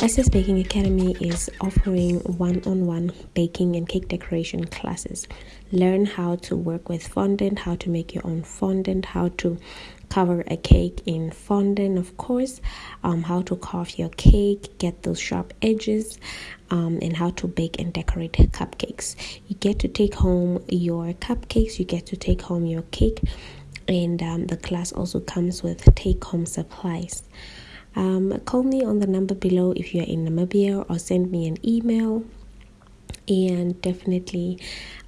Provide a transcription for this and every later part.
SS Baking Academy is offering one on one baking and cake decoration classes. Learn how to work with fondant, how to make your own fondant, how to cover a cake in fondant, of course, um, how to carve your cake, get those sharp edges, um, and how to bake and decorate cupcakes. You get to take home your cupcakes, you get to take home your cake, and um, the class also comes with take home supplies. Um, call me on the number below if you're in Namibia or send me an email and definitely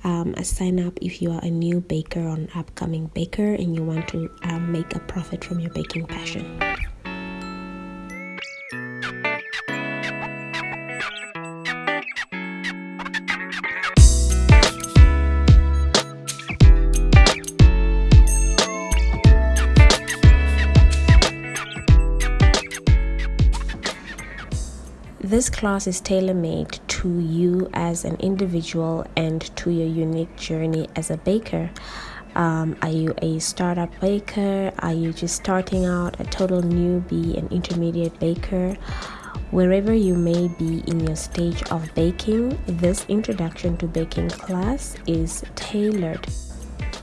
um, sign up if you are a new baker or an upcoming baker and you want to um, make a profit from your baking passion. This class is tailor made to you as an individual and to your unique journey as a baker. Um, are you a startup baker? Are you just starting out, a total newbie, an intermediate baker? Wherever you may be in your stage of baking, this introduction to baking class is tailored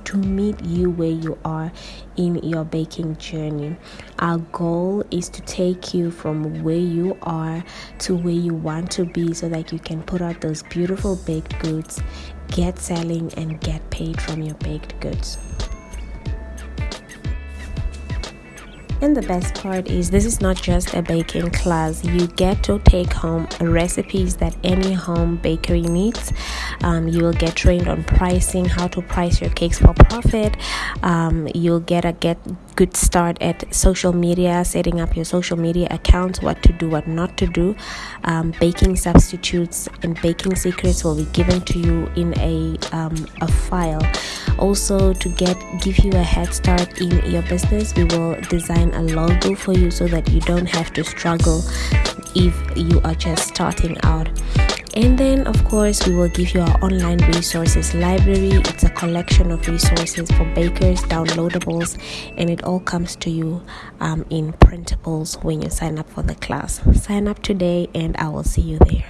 to meet you where you are in your baking journey. Our goal is to take you from where you are to where you want to be so that you can put out those beautiful baked goods, get selling, and get paid from your baked goods. And the best part is, this is not just a baking class. You get to take home recipes that any home bakery needs. Um, you will get trained on pricing, how to price your cakes for profit. Um, you'll get a get good start at social media, setting up your social media accounts, what to do, what not to do. Um, baking substitutes and baking secrets will be given to you in a um, a file. Also, to get give you a head start in your business, we will design a logo for you so that you don't have to struggle if you are just starting out. And then, of course, we will give you our online resources library. It's a collection of resources for bakers, downloadables, and it all comes to you um, in printables when you sign up for the class. Sign up today, and I will see you there.